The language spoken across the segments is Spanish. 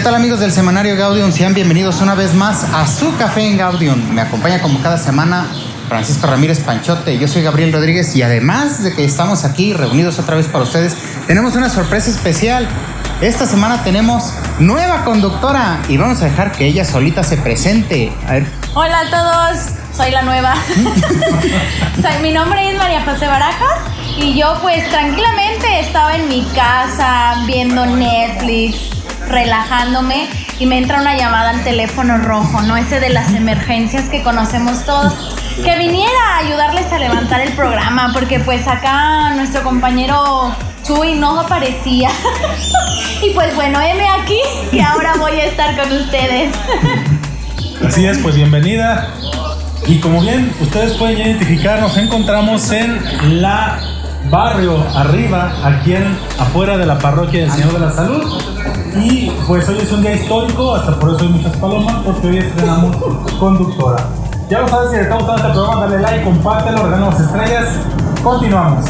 ¿Qué tal amigos del semanario Gaudium? Sean bienvenidos una vez más a su café en Gaudium. Me acompaña como cada semana Francisco Ramírez Panchote, yo soy Gabriel Rodríguez y además de que estamos aquí reunidos otra vez para ustedes, tenemos una sorpresa especial. Esta semana tenemos nueva conductora y vamos a dejar que ella solita se presente. A ver. Hola a todos, soy la nueva. mi nombre es María José Barajas y yo pues tranquilamente estaba en mi casa viendo Netflix, relajándome y me entra una llamada al teléfono rojo, ¿no? Ese de las emergencias que conocemos todos. Que viniera a ayudarles a levantar el programa, porque pues acá nuestro compañero Chuy no aparecía. y pues bueno, heme aquí, que ahora voy a estar con ustedes. Así es, pues bienvenida. Y como bien ustedes pueden identificar, nos encontramos en la barrio arriba, aquí en, afuera de la parroquia del Señor de la Salud. Y pues hoy es un día histórico, hasta por eso hay muchas palomas, porque hoy estrenamos conductora. Ya lo sabes, si le está gustando este programa, dale like, compártelo, regalamos estrellas. Continuamos.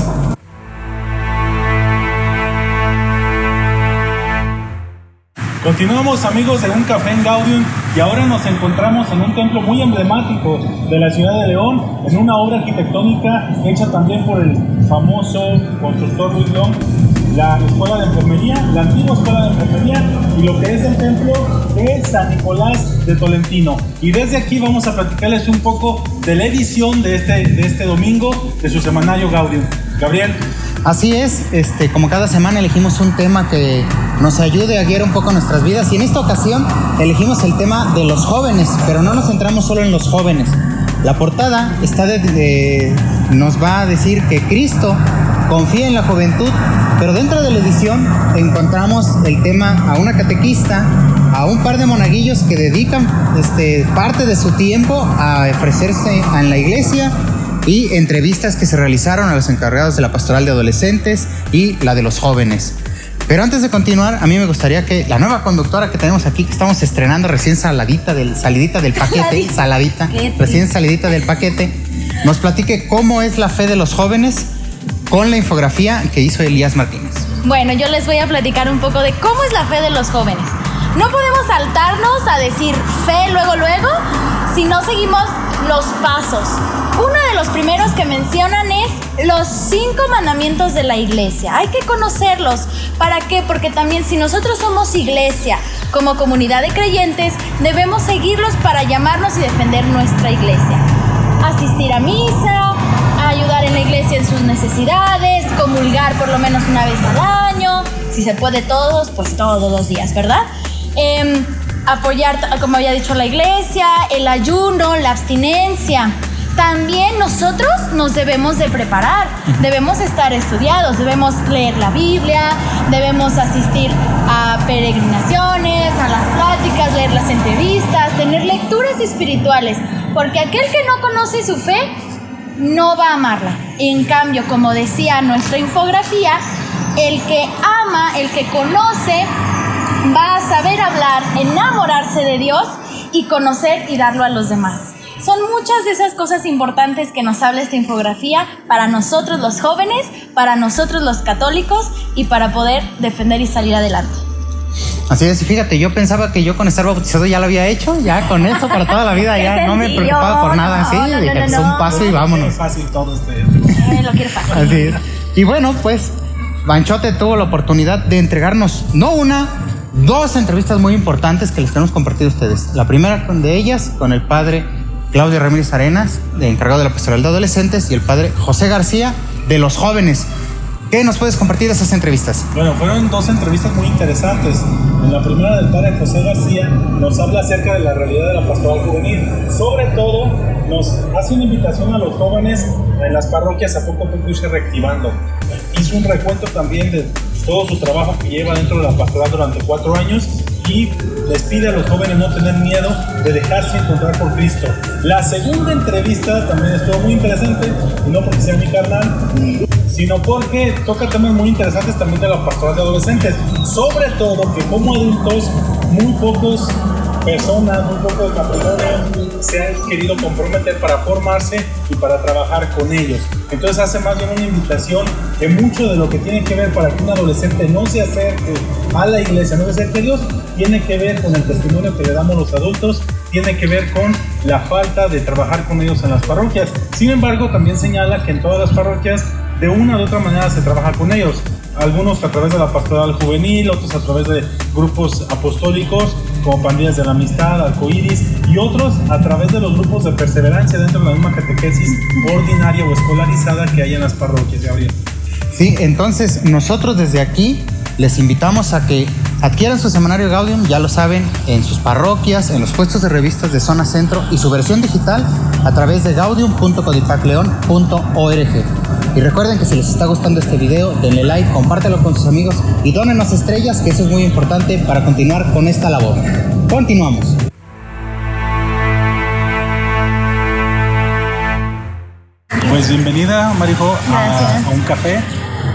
Continuamos amigos de Un Café en Gaudium y ahora nos encontramos en un templo muy emblemático de la ciudad de León, en una obra arquitectónica hecha también por el famoso constructor Luis Long, la escuela de enfermería, la antigua escuela de enfermería y lo que es el templo de San Nicolás de Tolentino. Y desde aquí vamos a platicarles un poco de la edición de este, de este domingo de su semanario Gaudium. Gabriel. Así es, este, como cada semana elegimos un tema que nos ayude a guiar un poco nuestras vidas y en esta ocasión elegimos el tema de los jóvenes, pero no nos centramos solo en los jóvenes. La portada está de, nos va a decir que Cristo confía en la juventud, pero dentro de la edición encontramos el tema a una catequista, a un par de monaguillos que dedican este, parte de su tiempo a ofrecerse en la iglesia y entrevistas que se realizaron a los encargados de la pastoral de adolescentes y la de los jóvenes. Pero antes de continuar, a mí me gustaría que la nueva conductora que tenemos aquí, que estamos estrenando recién saladita del, salidita del paquete, saladita, recién salidita del paquete, nos platique cómo es la fe de los jóvenes con la infografía que hizo Elías Martínez. Bueno, yo les voy a platicar un poco de cómo es la fe de los jóvenes. No podemos saltarnos a decir fe luego, luego, si no seguimos los pasos. Uno de los primeros que mencionan es los cinco mandamientos de la iglesia. Hay que conocerlos. ¿Para qué? Porque también si nosotros somos iglesia, como comunidad de creyentes, debemos seguirlos para llamarnos y defender nuestra iglesia. Asistir a misa, en la iglesia en sus necesidades, comulgar por lo menos una vez al año, si se puede todos, pues todos los días, ¿verdad? Em, apoyar, como había dicho la iglesia, el ayuno, la abstinencia. También nosotros nos debemos de preparar, debemos estar estudiados, debemos leer la Biblia, debemos asistir a peregrinaciones, a las pláticas, leer las entrevistas, tener lecturas espirituales, porque aquel que no conoce su fe no va a amarla. En cambio, como decía nuestra infografía, el que ama, el que conoce, va a saber hablar, enamorarse de Dios y conocer y darlo a los demás. Son muchas de esas cosas importantes que nos habla esta infografía para nosotros los jóvenes, para nosotros los católicos y para poder defender y salir adelante. Así es, fíjate, yo pensaba que yo con estar bautizado ya lo había hecho, ya con eso para toda la vida, ya no me preocupaba por nada, sí, no, un paso y vámonos. Fácil todo este. Eh, lo quiero fácil. Así es. Y bueno, pues Banchote tuvo la oportunidad de entregarnos no una, dos entrevistas muy importantes que les tenemos compartido a ustedes. La primera de ellas con el padre Claudio Ramírez Arenas, de encargado de la pastoral de adolescentes, y el padre José García, de los jóvenes. ¿Qué nos puedes compartir de esas entrevistas? Bueno, fueron dos entrevistas muy interesantes. En la primera del padre José García nos habla acerca de la realidad de la pastoral juvenil. Sobre todo, nos hace una invitación a los jóvenes en las parroquias a poco a poco irse reactivando. Hizo un recuento también de todo su trabajo que lleva dentro de la pastoral durante cuatro años y les pide a los jóvenes no tener miedo de dejarse encontrar por Cristo. La segunda entrevista también estuvo muy interesante, no porque sea mi carnal, sino porque toca temas muy interesantes también de la pastoral de adolescentes. Sobre todo que como adultos muy pocos personas, un poco de matrimonio, se han querido comprometer para formarse y para trabajar con ellos. Entonces hace más bien una invitación que mucho de lo que tiene que ver para que un adolescente no se acerque a la iglesia, no se acerque a Dios, tiene que ver con el testimonio que le damos los adultos, tiene que ver con la falta de trabajar con ellos en las parroquias. Sin embargo, también señala que en todas las parroquias de una u otra manera se trabaja con ellos. Algunos a través de la pastoral juvenil, otros a través de grupos apostólicos como pandillas de la amistad, arcoíris, y otros a través de los grupos de perseverancia dentro de la misma catequesis ordinaria o escolarizada que hay en las parroquias, Gabriel. Sí, entonces nosotros desde aquí les invitamos a que adquieran su semanario Gaudium, ya lo saben, en sus parroquias, en los puestos de revistas de Zona Centro y su versión digital a través de gaudium.codipacleon.org. Y recuerden que si les está gustando este video, denle like, compártelo con sus amigos y donen las estrellas, que eso es muy importante para continuar con esta labor. Continuamos. Pues bienvenida, Marijo, a, a un café.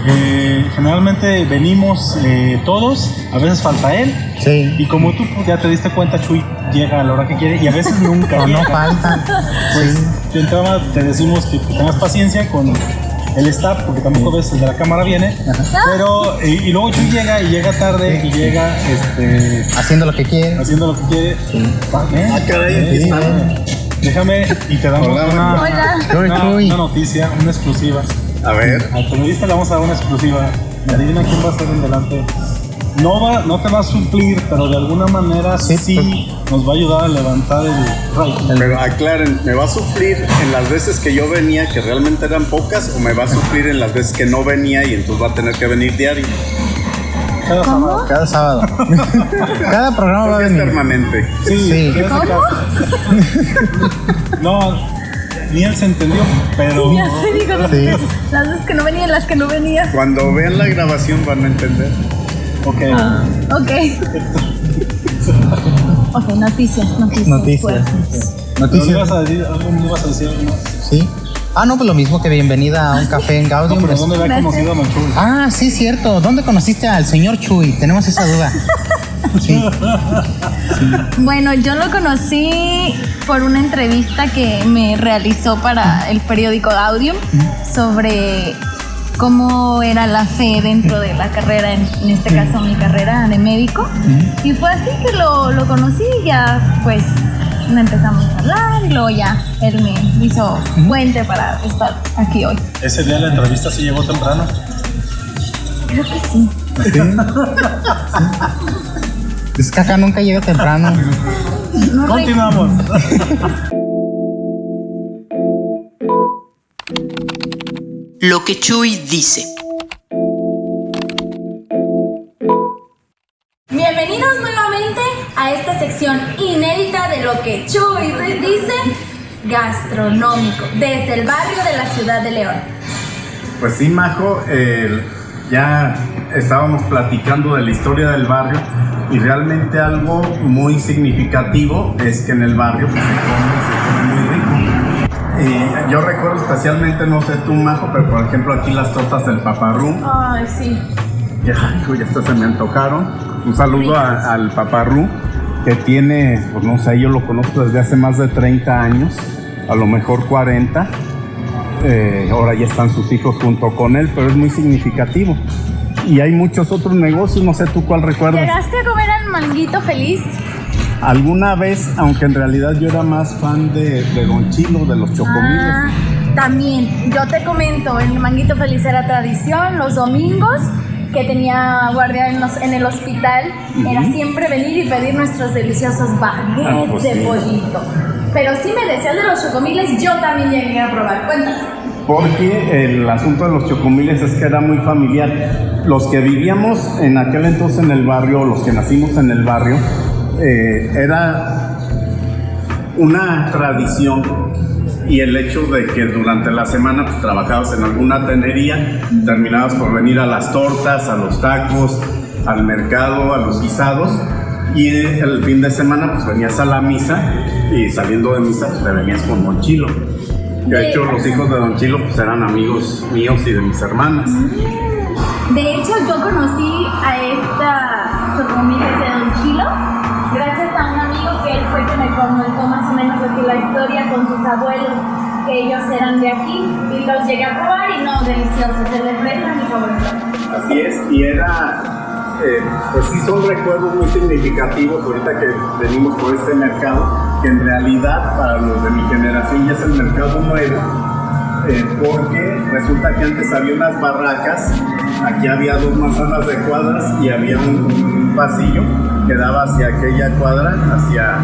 Eh, generalmente venimos eh, todos, a veces falta él. Sí. Y como tú ya te diste cuenta, Chuy llega a la hora que quiere y a veces nunca. No faltan. Pues Sí. de entrada te decimos que tengas paciencia con el staff, porque tampoco ves el de la cámara viene. Pero, y, y luego Chuy llega y llega tarde y llega este, Haciendo lo que quieren. haciendo lo que quiere. ¿Eh? Ah, caray, Sí. Déjame y te damos Hola, una, una- una noticia, una exclusiva. A ver, Al periodista le vamos a dar una exclusiva. Adivina quién va a ser en delante. No, va, no te va a suplir, pero de alguna manera sí, Sí, nos va a ayudar a levantar el rating. pero aclaren, ¿me va a suplir en las veces que yo venía, que realmente eran pocas, o me va a suplir en las veces que no venía y entonces va a tener que venir diario? Cada sábado. Cada sábado. Cada programa va a Porque es venir. permanente. Sí, Sí. caso. No, ni él se entendió, pero. Ya se digo, Sí. las veces que no venía, las que no venía. Cuando vean la grabación van a entender. Ok. Ok. Ok, noticias, noticias. Noticias. Noticias. ibas a decir algo, me ibas a decir algo más. Sí. Ah, no, pues lo mismo que bienvenida a un café en No, Gaudium. pero Pues- ¿dónde había conocido a Manchú? Ah, sí, cierto. ¿Dónde conociste al señor Chuy? Tenemos esa duda. Sí. Bueno, yo lo conocí por una entrevista que me realizó para el periódico Audium sobre cómo era la fe dentro de la carrera, en, en este caso mi carrera de médico. Y fue así que lo, lo conocí y ya pues me empezamos a hablar y luego ya él me hizo puente para estar aquí hoy. Ese día de la entrevista sí llegó temprano. Creo que sí. Es que acá nunca llega temprano. No Continuamos. Lo que Chuy dice. Bienvenidos nuevamente a esta sección inédita de lo que Chuy dice gastronómico desde el barrio de la ciudad de León. Pues sí, Majo, eh, ya estábamos platicando de la historia del barrio y realmente algo muy significativo es que en el barrio pues, yo recuerdo especialmente, no sé tú, Majo, pero por ejemplo aquí las tortas del paparrú, Ay, sí. ya, ya hasta se me antojaron. Un saludo a- al paparrú que tiene, pues no sé, yo lo conozco desde hace más de 30 años, a lo mejor 40. Eh, ahora ya están sus hijos junto con él, pero es muy significativo. Y hay muchos otros negocios, no sé tú cuál recuerdas. ¿Llegaste a comer al manguito feliz? Alguna vez, aunque en realidad yo era más fan de, de Don Chilo, de los chocomiles. Ah, también, yo te comento, el manguito feliz era tradición, los domingos que tenía guardia en, los- en el hospital, era siempre venir y pedir nuestros deliciosos baguettes Ah, pues de sí. pollito. Pero si me decías de los chocomiles, yo también llegué a probar. Cuéntanos. Porque el asunto de los chocomiles es que era muy familiar. Los que vivíamos en aquel entonces en el barrio, los que nacimos en el barrio, eh, era una tradición y el hecho de que durante la semana pues, trabajabas en alguna tenería, terminabas por venir a las tortas, a los tacos, al mercado, a los guisados y el fin de semana pues venías a la misa y saliendo de misa pues, te venías con Don Chilo. De hecho, los hijos de Don Chilo pues, eran amigos míos y de mis hermanas. De hecho, yo conocí a esta chocomiles de Don Chilo gracias a un amigo la historia con sus abuelos, que ellos eran de aquí, y los llegué a probar y no, deliciosos, el de fresa mi favorito. Así es, y era, eh, pues sí son recuerdos muy significativos ahorita que venimos por este mercado, que en realidad para los de mi generación ya es el mercado nuevo, eh, porque resulta que antes había unas barracas, aquí había dos manzanas de cuadras y había un, un pasillo que daba hacia aquella cuadra, hacia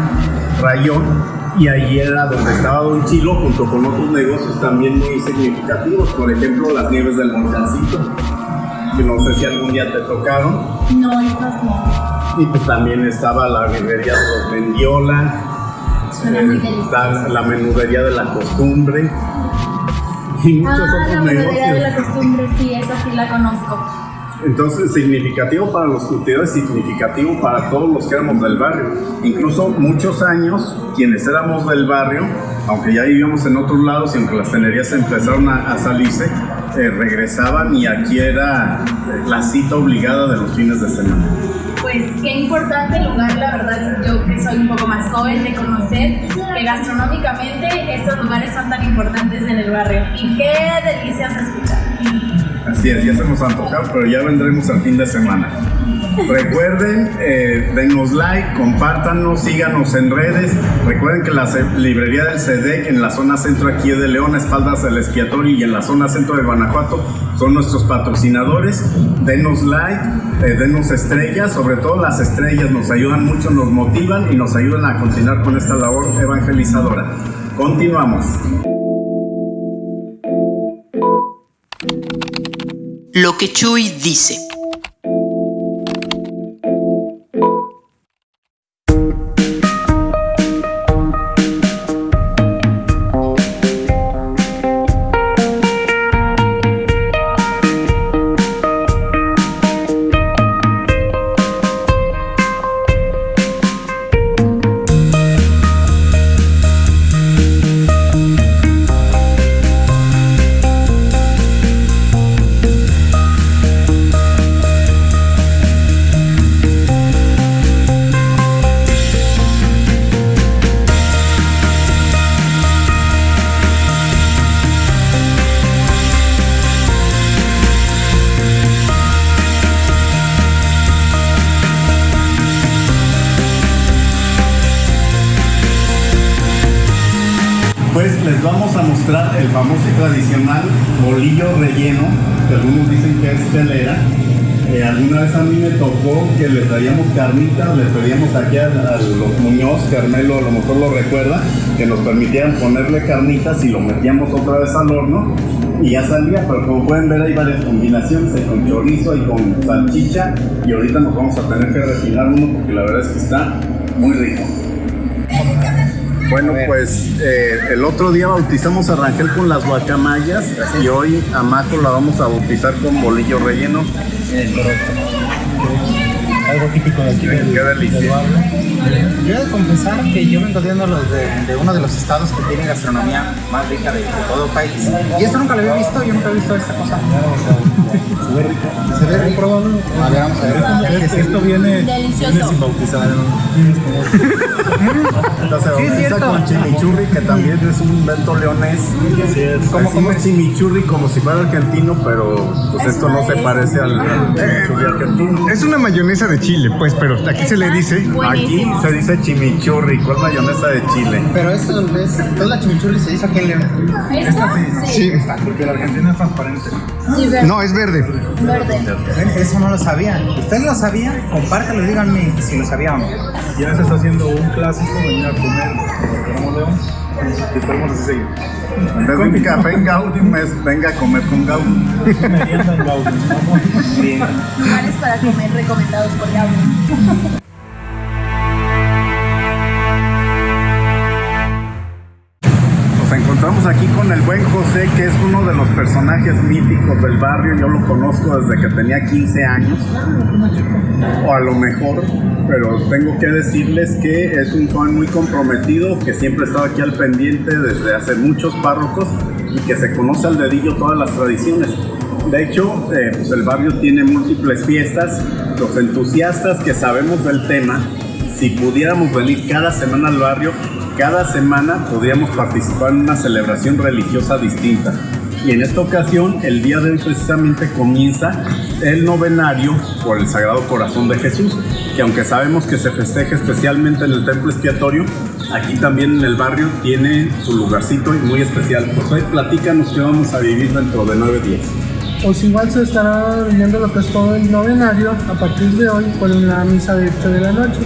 Rayón, y ahí era donde estaba Don Chilo junto con otros negocios también muy significativos, por ejemplo las nieves del Montancito, que no sé si algún día te tocaron, No, esas no. y pues también estaba la birrería de los Mendiola, delicioso. la, la menudería de la costumbre y muchos Ah, la otros melodía de la negocios. costumbre, sí, esa sí la conozco. Entonces, significativo para los curtidores, significativo para todos los que éramos del barrio. Incluso muchos años, quienes éramos del barrio, aunque ya vivíamos en otros lados y aunque las tenerías empezaron a, salirse, eh, regresaban y aquí era eh, la cita obligada de los fines de semana. Pues qué importante lugar, la verdad, yo que soy un poco más joven de conocer que gastronómicamente estos lugares son tan importantes en el barrio. Y qué delicia se escucha. Así es, ya se nos antojado, pero ya vendremos al fin de semana. Recuerden, eh, denos like, compártanos, síganos en redes. Recuerden que la librería del CEDEC en la zona centro aquí de León, espaldas del expiatorio y en la zona centro de Guanajuato son nuestros patrocinadores. Denos like, eh, denos estrellas, sobre todo las estrellas nos ayudan mucho, nos motivan y nos ayudan a continuar con esta labor evangelizadora. Continuamos. Lo que Chuy dice. Pues les vamos a mostrar el famoso y tradicional bolillo relleno, que algunos dicen que es telera. Eh, alguna vez a mí me tocó que le traíamos carnitas, le pedíamos aquí a, los Muñoz, Carmelo a lo mejor lo recuerda, que nos permitieran ponerle carnitas y lo metíamos otra vez al horno y ya salía, pero como pueden ver hay varias combinaciones, hay con chorizo y con salchicha y ahorita nos vamos a tener que refinar uno porque la verdad es que está muy rico. Bueno, pues eh, el otro día bautizamos a Rangel con las guacamayas y hoy a Maco la vamos a bautizar con bolillo relleno. Algo típico de aquí del, Qué delicia. del barrio. Yo he de confesar que yo vengo uno de, los de, de uno de los estados que tiene gastronomía más rica de, de todo el país. Y esto nunca lo había visto, yo nunca he visto esta cosa. Se ve rico. Se ve rico. A ver, vamos a ver. Esto, viene, Delicioso. viene sin bautizar. Entonces Sí, es cierto. con chimichurri, que también es un invento leonés. Así es. Como como chimichurri como si fuera argentino, pero pues esto no se parece al, al chimichurri argentino. Es una mayonesa de chile, pues, pero aquí se le dice. Aquí Buenísimo. se dice chimichurri, con mayonesa de chile. Pero esto es, toda la chimichurri se hizo aquí en León. ¿Esta? Sí. Porque la Argentina es transparente. Sí. No, es verde. Verde. Eso no lo sabía. ¿Ustedes lo sabían? Compártelo, díganme si lo sabían o no. Ya se está haciendo un clásico venir a comer. Y esperemos así seguir. En vez de un café en Gaudium es venga a comer con Gaudium. Merienda en Gaudium. Vamos. Bien. Lugares para comer recomendados por Gabriel. Encontramos aquí con el buen José, que es uno de los personajes míticos del barrio. Yo lo conozco desde que tenía 15 años, o a lo mejor, pero tengo que decirles que es un joven muy comprometido, que siempre ha estado aquí al pendiente desde hace muchos párrocos y que se conoce al dedillo todas las tradiciones. De hecho, eh, pues el barrio tiene múltiples fiestas. Los entusiastas que sabemos del tema, si pudiéramos venir cada semana al barrio, cada semana podíamos participar en una celebración religiosa distinta. Y en esta ocasión, el día de hoy precisamente comienza el novenario por el Sagrado Corazón de Jesús, que aunque sabemos que se festeja especialmente en el templo expiatorio, aquí también en el barrio tiene su lugarcito y muy especial. Pues hoy platícanos que vamos a vivir dentro de nueve días. Pues igual se estará viviendo lo que es todo el novenario a partir de hoy con la misa de 8 de la noche.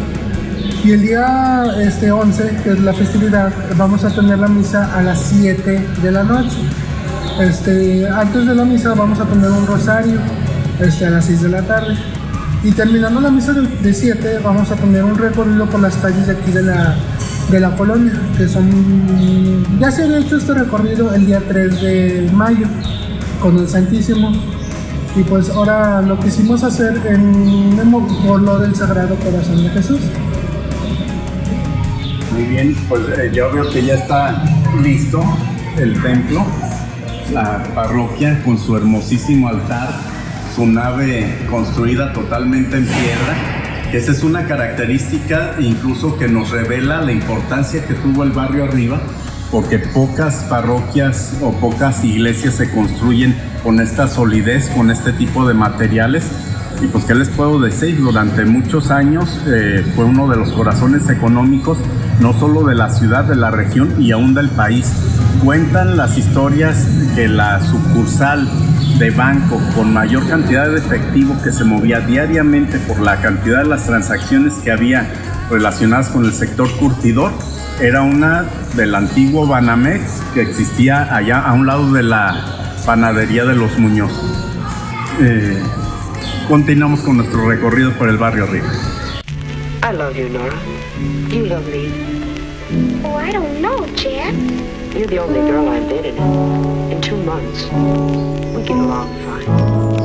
Y el día este 11, que es la festividad, vamos a tener la misa a las 7 de la noche. Este, antes de la misa vamos a tener un rosario este, a las 6 de la tarde. Y terminando la misa de 7 vamos a tener un recorrido por las calles de aquí de la, de la colonia, que son... Ya se había hecho este recorrido el día 3 de mayo con el Santísimo. Y pues ahora lo quisimos hacer en, por lo del Sagrado Corazón de Jesús. Muy bien, pues eh, yo veo que ya está listo el templo, la parroquia con su hermosísimo altar, su nave construida totalmente en piedra. Esa es una característica incluso que nos revela la importancia que tuvo el barrio arriba, porque pocas parroquias o pocas iglesias se construyen con esta solidez, con este tipo de materiales. Y pues, ¿qué les puedo decir? Durante muchos años eh, fue uno de los corazones económicos, no solo de la ciudad, de la región y aún del país. Cuentan las historias que la sucursal de banco con mayor cantidad de efectivo que se movía diariamente por la cantidad de las transacciones que había relacionadas con el sector curtidor, era una del antiguo Banamex que existía allá a un lado de la panadería de los Muñoz. Eh, continuamos con nuestro recorrido por el barrio arriba. I love you, Nora. You love me. Oh, I don't know, Jack. You're the only girl I've dated in two months. We get along fine.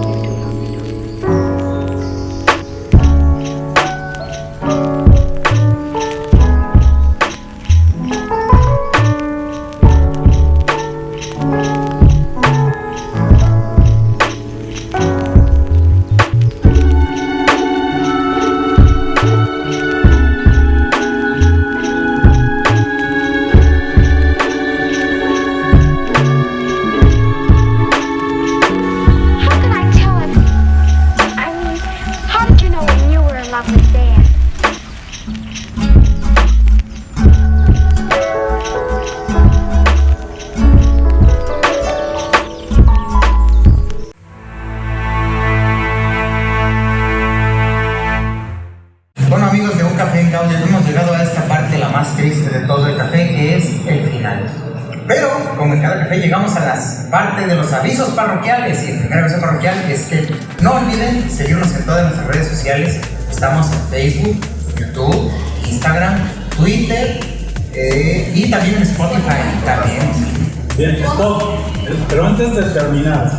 Pero antes de terminar,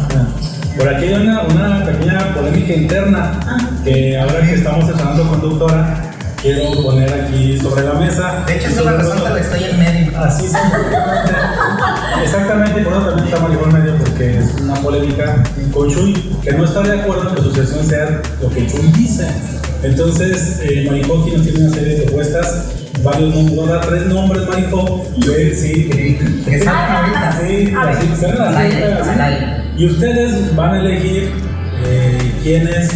por aquí hay una, una pequeña polémica interna que ahora que estamos estrenando conductora, quiero poner aquí sobre la mesa. De hecho, es una razón que estoy en medio. Así es, exactamente. Por eso también Maricón en medio, porque es una polémica con Chuy, que no está de acuerdo en que su sección sea lo que Chuy dice. Entonces, eh, nos tiene una serie de propuestas, varios nombres, tres nombres, sí, que, Que salgan ahorita. Sí, así, aire. Y ustedes van a elegir eh, quiénes,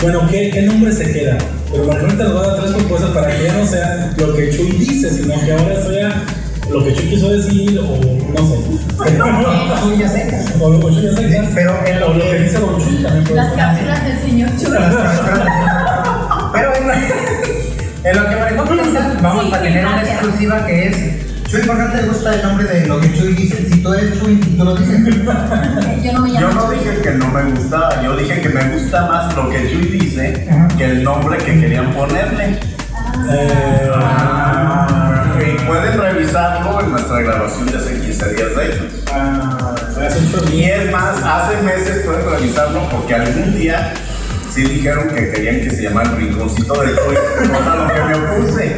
bueno, qué, qué nombre se queda. Pero Maricón te nos va a dar tres propuestas para que ya no sea lo que Chuy dice, sino que ahora sea lo que Chuy quiso decir, o no sé. O lo que. Pero en lo que dice Don Chuy también puede ser. Tener una exclusiva que es Chuy, ¿por qué te gusta el nombre de lo que Chuy dice? Si tú eres Chuy, tú lo dices. Yo no me llamo Yo no dije que no me gustaba, yo dije que me gusta más lo que Chuy dice Ajá. que el nombre que querían ponerle. Eh, Y pueden revisarlo en nuestra grabación de hace 15 días de hecho. ah, Y es más, hace meses pueden revisarlo porque algún día sí dijeron que querían que se llamara el rinconcito de Chuy, cosa a lo que me opuse.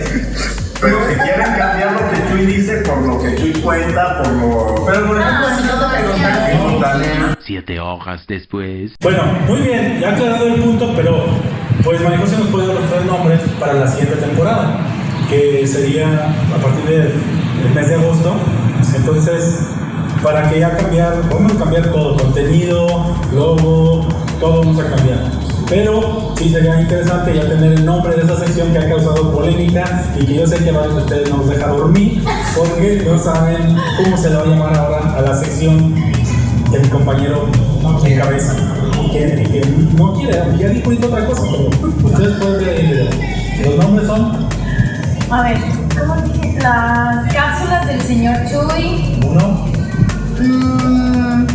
Pero si quieren cambiar lo que Chuy dice por lo que Chuy cuenta, por lo... Pero por ejemplo, si yo te Pregúntale. Siete horas después. Bueno, muy bien, ya aclarado el punto, pero pues María José nos puede dar los tres nombres para la siguiente temporada. que sería a partir del del mes de agosto. Entonces, para que ya cambiar, vamos a cambiar todo, contenido, logo, todo vamos a cambiar. Pero sí sería interesante ya tener el nombre de esa sección que ha causado polémica y que yo sé que varios de ustedes no nos deja dormir porque no saben cómo se le va a llamar ahora a la sección que mi compañero encabeza. Y que, y que no quiere, ya dijo otra cosa, pero ustedes pueden ver el video. Los nombres son A ver, ¿cómo dije? Las cápsulas del señor Chuy. uno, Mm,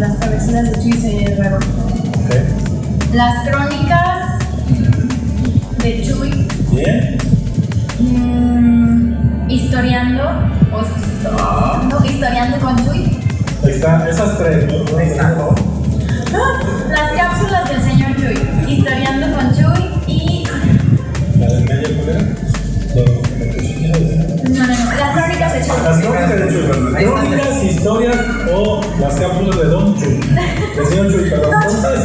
las cabecitas de Chuy se raro. ok, Las crónicas de Chuy. bien, Mm, historiando. O, no, historiando con Chuy. ahí está, esas tres, ¿no? Las Las crónicas de Chuy. Las crónicas de Chuy, crónicas, historias o las cápsulas de Don Chuy, del señor Chuy, perdón. Entonces,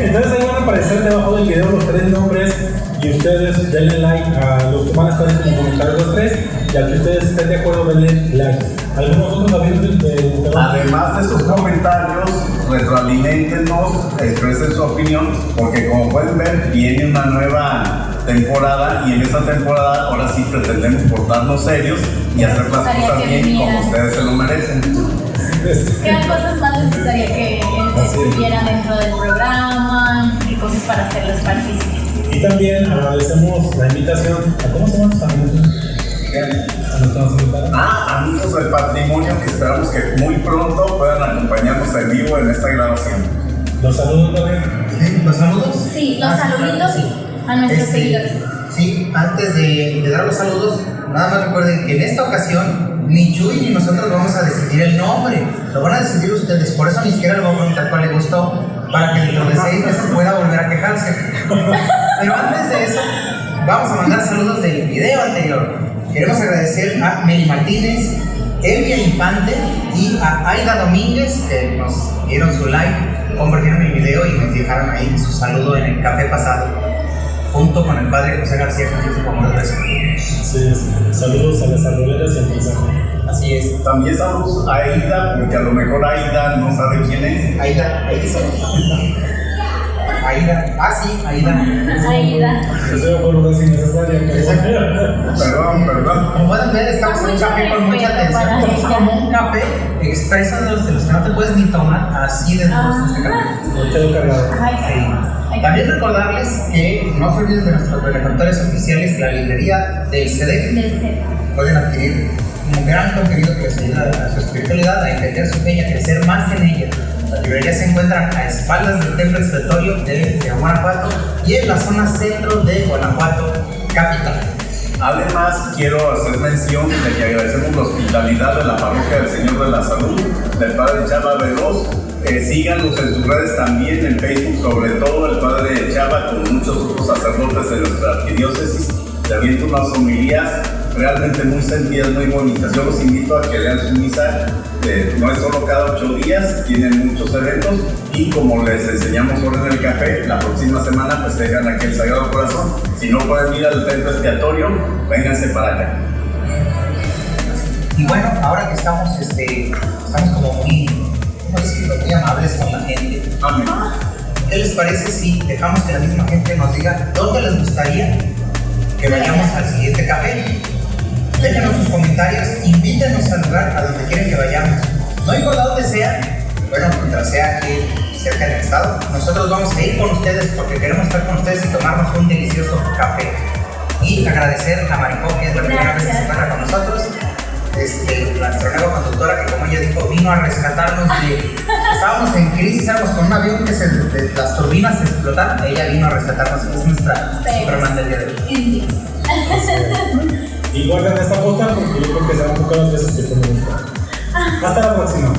entonces ahí van a aparecer debajo del video los tres nombres y ustedes denle like a los que van a estar en los comentarios los tres y al que ustedes estén de acuerdo denle like. ¿Algunos otros de, de Además de sus comentarios, retroalimentenos, expresen su opinión, porque como pueden ver, viene una nueva temporada y en esta temporada ahora sí pretendemos portarnos serios y hacer las cosas bien como ustedes se lo merecen. ¿Qué cosas más les gustaría que estuvieran dentro del programa? ¿Qué cosas para hacerlos partícipes? Y también agradecemos la invitación a cómo se llaman tus amigos? Ah, amigos del patrimonio, que esperamos que muy pronto puedan acompañarnos en vivo en esta grabación. Los saludos también. ¿Sí? ¿Los saludos? Sí, los Ah, saluditos sí. a nuestros Este, seguidores. Sí, antes de, de dar los saludos, nada más recuerden que en esta ocasión ni Chuy ni nosotros vamos a decidir el nombre, lo van a decidir ustedes, por eso ni siquiera le voy a preguntar cuál le gustó, para que dentro de seis meses pueda volver a quejarse. Pero antes de eso, vamos a mandar saludos del video anterior. Queremos agradecer a Meli Martínez, Elvia Infante y a Aida Domínguez que nos dieron su like, compartieron el video y nos dejaron ahí su saludo en el café pasado, junto con el padre José García, amor de Así es. Saludos a las arboledas y al mensaje. Así es. También saludos a Aida, porque a lo mejor Aida no sabe quién es. Aida, Aida. Aida, ah sí, Aida. Aida. Eso fue una vez innecesaria. Perdón, perdón. Como pueden ver, estamos en un café con mucha atención. Es como un café expreso de los, que no te puedes ni tomar así de dulce este café. Ay, Sí. También recordarles que no se olviden de nuestros benefactores oficiales, la librería del CD. Del set. Pueden adquirir un gran contenido que les ayuda a su espiritualidad, a entender su fe y a crecer más en ella. La librería se encuentra a espaldas del templo expiatorio de, de Guanajuato y en la zona centro de Guanajuato, capital. Además, quiero hacer mención de que agradecemos la hospitalidad de la parroquia del Señor de la Salud, del Padre Chava Veloz. Eh, síganos en sus redes también, en Facebook, sobre todo el Padre Chava, con muchos otros sacerdotes de nuestra arquidiócesis. Le unas homilías realmente muy sentidas, muy bonitas. Yo los invito a que lean su misa. eh, no es solo cada ocho días, tienen muchos eventos y como les enseñamos ahora en el café, la próxima semana pues dejan aquí el Sagrado Corazón. Si no pueden ir al templo expiatorio, vénganse para acá. Y bueno, ahora que estamos, este, estamos como muy, muy amables con la gente, Amén. ¿qué les parece si dejamos que la misma gente nos diga dónde les gustaría que vayamos al siguiente café? Déjenos sus comentarios, invítenos al lugar a donde quieren que vayamos. No importa dónde sea, bueno, mientras sea aquí cerca del estado, nosotros vamos a ir con ustedes porque queremos estar con ustedes y tomarnos un delicioso café. Y agradecer a Maricó, que es la primera vez que se encuentra con nosotros. Este, nuestra nueva conductora que como ella dijo vino a rescatarnos de estábamos en crisis estábamos con un avión que se, de- las turbinas se explotaron ella vino a rescatarnos es nuestra Superman del día de hoy. Y guarden esta postal porque yo creo que serán pocas las veces que tenemos. Hasta la próxima.